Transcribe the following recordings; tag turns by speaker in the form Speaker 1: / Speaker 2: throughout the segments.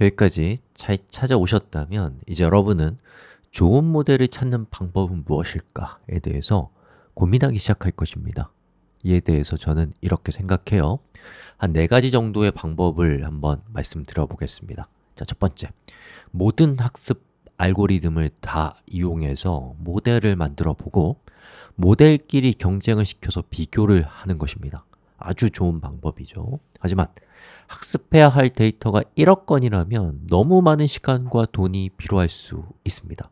Speaker 1: 여기까지 잘 찾아오셨다면 이제 여러분은 좋은 모델을 찾는 방법은 무엇일까에 대해서 고민하기 시작할 것입니다. 이에 대해서 저는 이렇게 생각해요. 한 네 가지 정도의 방법을 한번 말씀드려 보겠습니다. 자, 첫 번째. 모든 학습 알고리즘을 다 이용해서 모델을 만들어 보고 모델끼리 경쟁을 시켜서 비교를 하는 것입니다 아주 좋은 방법이죠. 하지만 학습해야 할 데이터가 1억 건이라면 너무 많은 시간과 돈이 필요할 수 있습니다.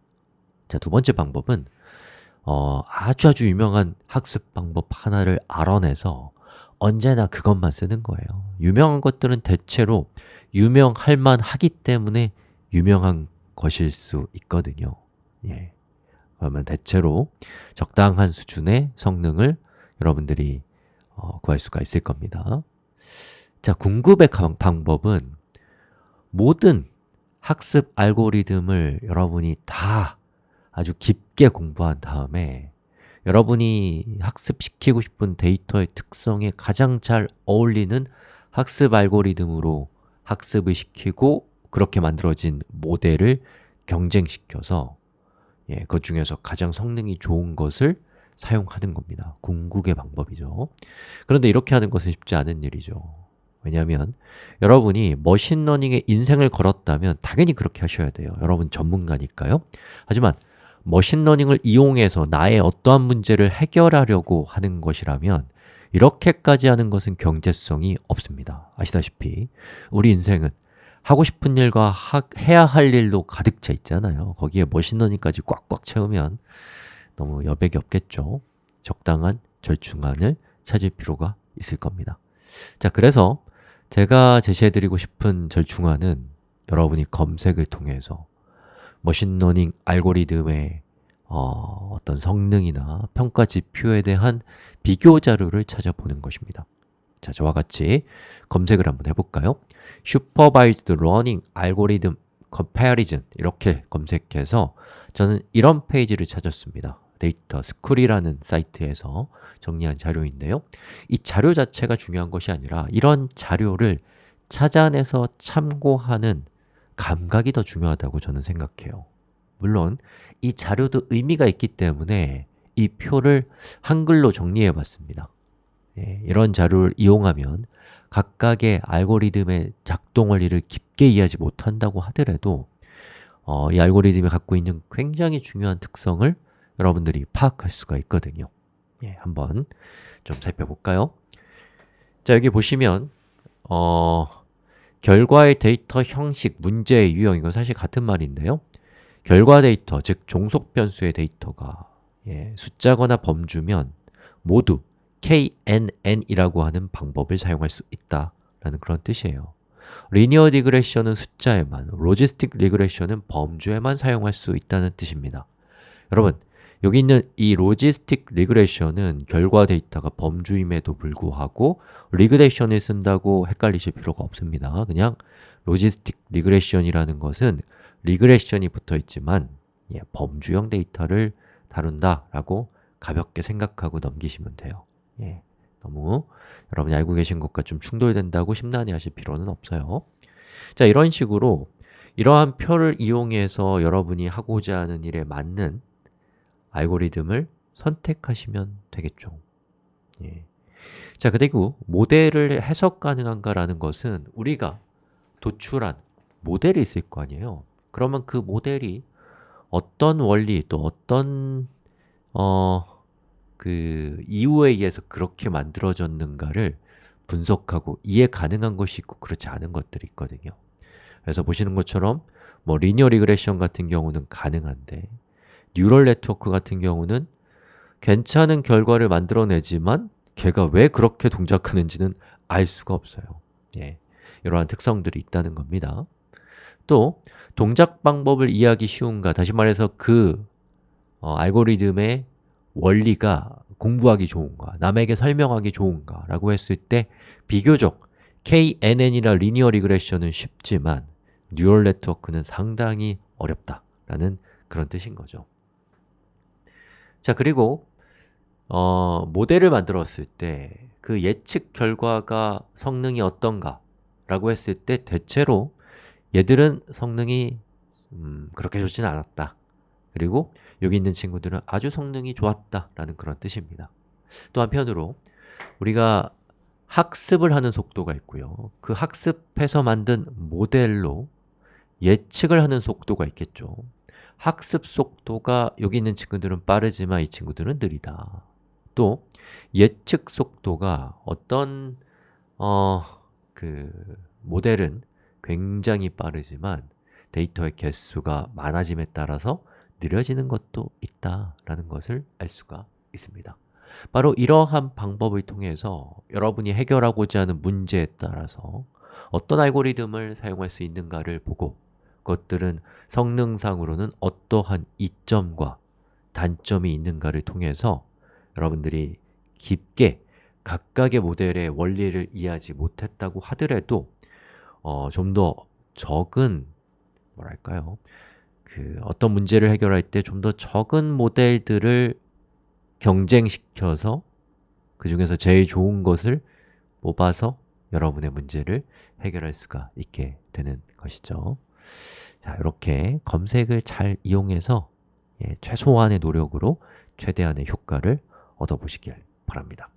Speaker 1: 자, 두 번째 방법은 어, 아주 아주 유명한 학습 방법 하나를 알아내서 언제나 그것만 쓰는 거예요. 유명한 것들은 대체로 유명할 만하기 때문에 유명한 것일 수 있거든요. 예. 그러면 대체로 적당한 수준의 성능을 여러분들이 어, 구할 수가 있을 겁니다. 자, 궁극의 방법은 모든 학습 알고리즘을 여러분이 다 아주 깊게 공부한 다음에 여러분이 학습시키고 싶은 데이터의 특성에 가장 잘 어울리는 학습 알고리즘으로 학습을 시키고 그렇게 만들어진 모델을 경쟁시켜서 예, 그 중에서 가장 성능이 좋은 것을 사용하는 겁니다. 궁극의 방법이죠. 그런데 이렇게 하는 것은 쉽지 않은 일이죠. 왜냐하면 여러분이 machine learning에 인생을 걸었다면 당연히 그렇게 하셔야 돼요. 여러분 전문가니까요. 하지만 machine learning을 이용해서 나의 어떠한 문제를 해결하려고 하는 것이라면 이렇게까지 하는 것은 경제성이 없습니다. 아시다시피 우리 인생은 하고 싶은 일과 하, 해야 할 일로 가득 차 있잖아요. 거기에 machine learning까지 꽉꽉 채우면 너무 여백이 없겠죠? 적당한 절충안을 찾을 필요가 있을 겁니다. 자, 그래서 제가 제시해드리고 싶은 절충안은 여러분이 검색을 통해서 machine learning 알고리즘의 어, 떤 성능이나 평가 지표에 대한 비교 자료를 찾아보는 것입니다. 자, 저와 같이 검색을 한번 해볼까요? Supervised Learning Algorithm Comparison 이렇게 검색해서 저는 이런 페이지를 찾았습니다 데이터 스쿨이라는 사이트에서 정리한 자료인데요. 이 자료 자체가 중요한 것이 아니라 이런 자료를 찾아내서 참고하는 감각이 더 중요하다고 저는 생각해요. 물론 이 자료도 의미가 있기 때문에 이 표를 한글로 정리해 봤습니다. 예, 이런 자료를 이용하면 각각의 알고리즘의 작동 원리를 깊게 이해하지 못한다고 하더라도 어, 이 알고리즘이 갖고 있는 굉장히 중요한 특성을 여러분들이 파악할 수가 있거든요. 예, 한번 좀 살펴볼까요? 자, 여기 보시면 어, 결과의 데이터 형식, 문제의 유형 이건 사실 같은 말인데요. 결과 데이터, 즉 종속 변수의 데이터가 예, 숫자거나 범주면 모두 KNN이라고 하는 방법을 사용할 수 있다라는 그런 뜻이에요. linear regression은 숫자에만, logistic regression은 범주에만 사용할 수 있다는 뜻입니다. 여러분, 여기 있는 이 logistic regression은 결과 데이터가 범주임에도 불구하고 regression을 쓴다고 헷갈리실 필요가 없습니다. 그냥 logistic regression이라는 것은 regression이 붙어 있지만 예, 범주형 데이터를 다룬다 라고 가볍게 생각하고 넘기시면 돼요. 예, 너무 여러분이 알고 계신 것과 좀 충돌된다고 심란해 하실 필요는 없어요. 자, 이런 식으로 이러한 표를 이용해서 여러분이 하고자 하는 일에 맞는 알고리즘을 선택하시면 되겠죠. 예. 자, 그리고 모델을 해석 가능한가라는 것은 우리가 도출한 모델이 있을 거 아니에요. 그러면 그 모델이 어떤 원리 또 어떤 어, 그 이유에 의해서 그렇게 만들어졌는가를 분석하고 이해 가능한 것이 있고 그렇지 않은 것들이 있거든요. 그래서 보시는 것처럼 뭐 linear regression 같은 경우는 가능한데 neural network 같은 경우는 괜찮은 결과를 만들어내지만 걔가 왜 그렇게 동작하는지는 알 수가 없어요. 예, 이러한 특성들이 있다는 겁니다. 또 동작 방법을 이해하기 쉬운가 다시 말해서 그 어, 알고리즘의 원리가 공부하기 좋은가 남에게 설명하기 좋은가 라고 했을 때 비교적 KNN이나 linear regression은 쉽지만 neural network는 상당히 어렵다 라는 그런 뜻인 거죠 자 그리고 어, 모델을 만들었을 때 그 예측 결과가 성능이 어떤가 라고 했을 때 대체로 얘들은 성능이 음, 그렇게 좋지는 않았다. 그리고 여기 있는 친구들은 아주 성능이 좋았다 라는 그런 뜻입니다. 또 한편으로 우리가 학습을 하는 속도가 있고요. 그 학습해서 만든 모델로 예측을 하는 속도가 있겠죠 학습 속도가 여기 있는 친구들은 빠르지만 이 친구들은 느리다. 또 예측 속도가 어떤 어, 그 모델은 굉장히 빠르지만 데이터의 개수가 많아짐에 따라서 느려지는 것도 있다라는 것을 알 수가 있습니다. 바로 이러한 방법을 통해서 여러분이 해결하고자 하는 문제에 따라서 어떤 알고리즘을 사용할 수 있는가를 보고 그 것들은 성능상으로는 어떠한 이점과 단점이 있는가를 통해서 여러분들이 깊게 각각의 모델의 원리를 이해하지 못했다고 하더라도 어, 좀 더 적은 뭐랄까요? 그 어떤 문제를 해결할 때 좀 더 적은 모델들을 경쟁시켜서 그 중에서 제일 좋은 것을 뽑아서 여러분의 문제를 해결할 수가 있게 되는 것이죠 자, 이렇게 검색을 잘 이용해서 예, 최소한의 노력으로 최대한의 효과를 얻어보시길 바랍니다